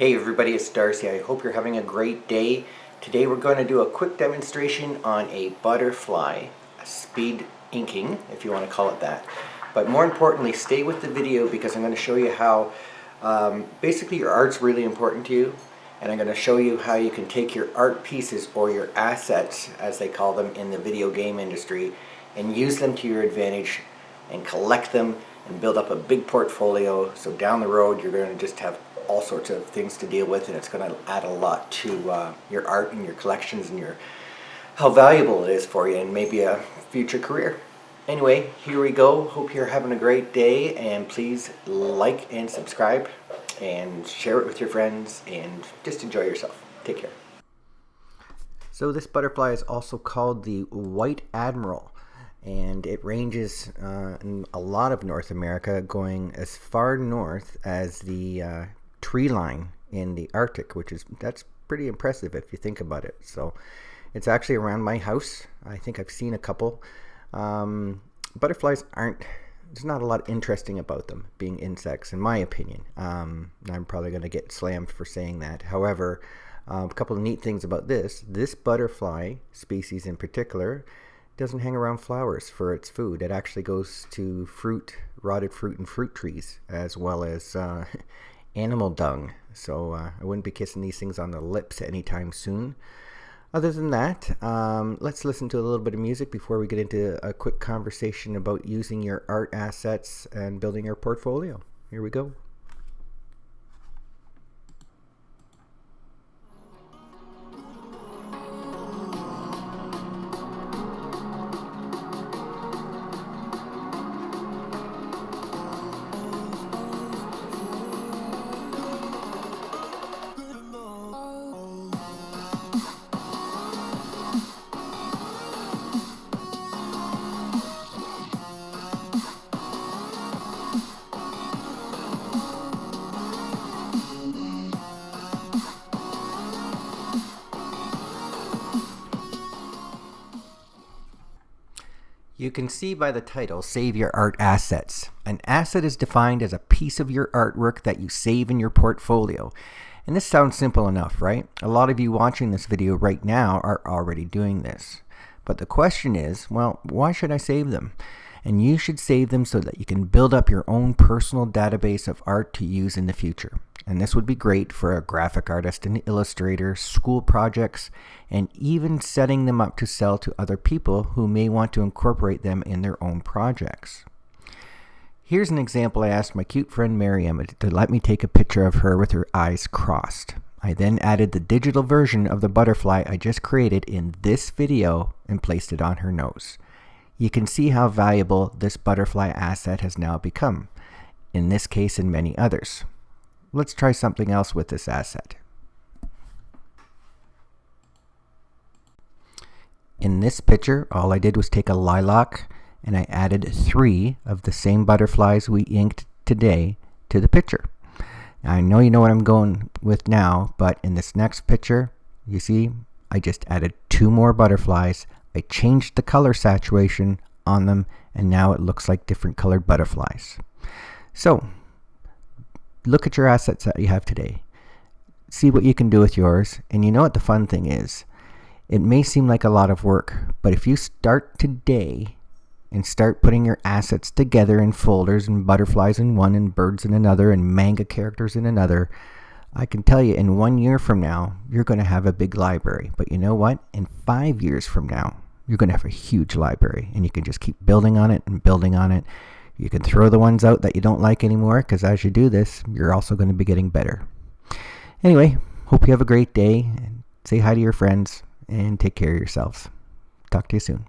Hey everybody, it's Darcy. I hope you're having a great day. Today we're going to do a quick demonstration on a butterfly, speed inking, if you want to call it that. But more importantly, stay with the video because I'm going to show you how um, basically your art's really important to you. And I'm going to show you how you can take your art pieces or your assets, as they call them in the video game industry, and use them to your advantage and collect them and build up a big portfolio. So down the road, you're going to just have all sorts of things to deal with and it's going to add a lot to uh, your art and your collections and your how valuable it is for you and maybe a future career. Anyway, here we go. Hope you're having a great day and please like and subscribe and share it with your friends and just enjoy yourself. Take care. So this butterfly is also called the White Admiral and it ranges uh, in a lot of North America going as far north as the uh, tree line in the Arctic, which is that's pretty impressive if you think about it. So it's actually around my house. I think I've seen a couple. Um, butterflies aren't there's not a lot interesting about them being insects in my opinion um, I'm probably going to get slammed for saying that however uh, a couple of neat things about this this butterfly species in particular doesn't hang around flowers for its food it actually goes to fruit rotted fruit and fruit trees as well as uh, animal dung. So uh, I wouldn't be kissing these things on the lips anytime soon. Other than that, um, let's listen to a little bit of music before we get into a quick conversation about using your art assets and building your portfolio. Here we go. You can see by the title, Save Your Art Assets. An asset is defined as a piece of your artwork that you save in your portfolio. And this sounds simple enough, right? A lot of you watching this video right now are already doing this. But the question is, well, why should I save them? And you should save them so that you can build up your own personal database of art to use in the future and this would be great for a graphic artist and illustrator, school projects, and even setting them up to sell to other people who may want to incorporate them in their own projects. Here's an example I asked my cute friend Miriam to let me take a picture of her with her eyes crossed. I then added the digital version of the butterfly I just created in this video and placed it on her nose. You can see how valuable this butterfly asset has now become, in this case and many others. Let's try something else with this asset. In this picture, all I did was take a lilac and I added three of the same butterflies we inked today to the picture. I know you know what I'm going with now, but in this next picture, you see, I just added two more butterflies. I changed the color saturation on them, and now it looks like different colored butterflies. So, look at your assets that you have today. See what you can do with yours. And you know what the fun thing is? It may seem like a lot of work, but if you start today and start putting your assets together in folders and butterflies in one and birds in another and manga characters in another, I can tell you in one year from now, you're going to have a big library. But you know what? In five years from now, you're going to have a huge library and you can just keep building on it and building on it you can throw the ones out that you don't like anymore because as you do this, you're also going to be getting better. Anyway, hope you have a great day. Say hi to your friends and take care of yourselves. Talk to you soon.